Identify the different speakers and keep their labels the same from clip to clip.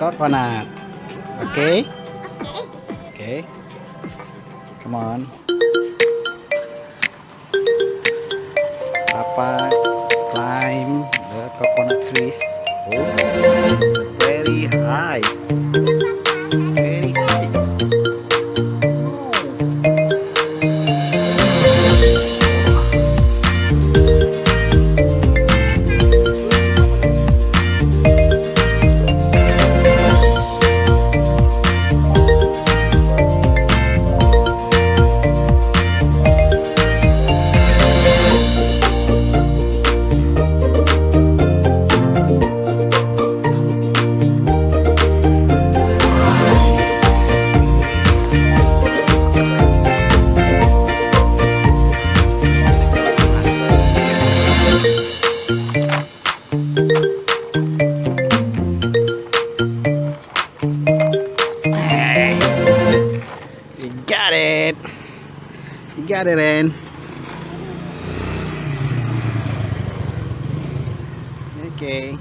Speaker 1: coconut. Okay?
Speaker 2: Okay.
Speaker 1: Okay. Come on. Papa climb the coconut trees. Oh, it's very high. You got it. You got it, Ren. Okay,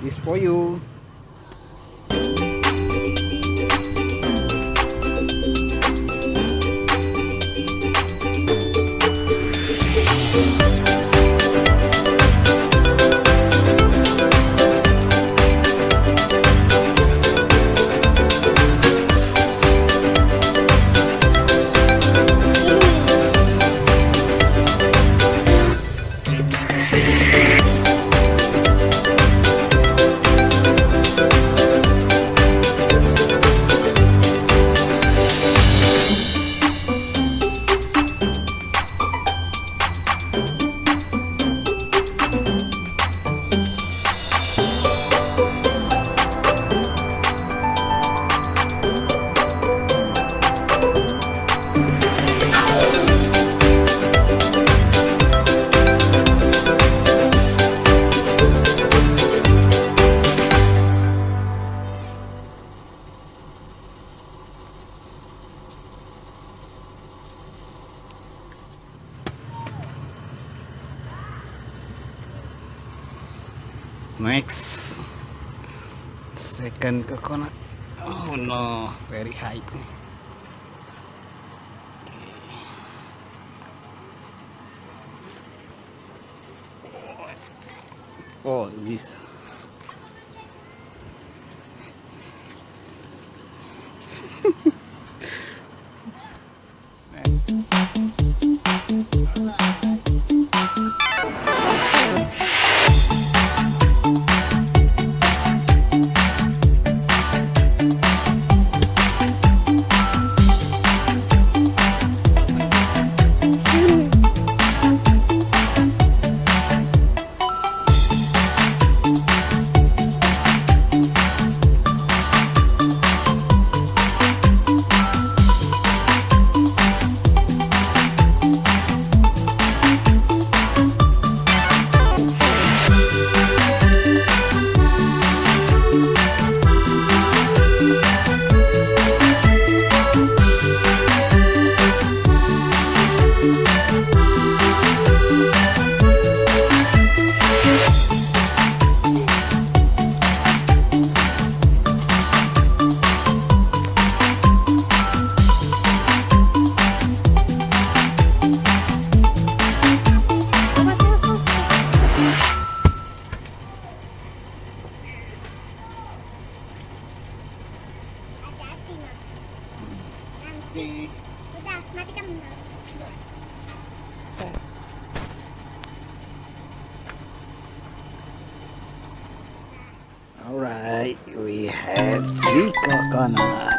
Speaker 1: this for you. Next, second coconut. Oh no, very high. Oh, this. Alright, we have three coconut.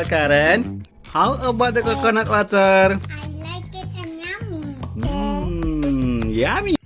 Speaker 1: Well, Karen, how about the coconut water?
Speaker 2: I like it and yummy.
Speaker 1: Hmm, yummy.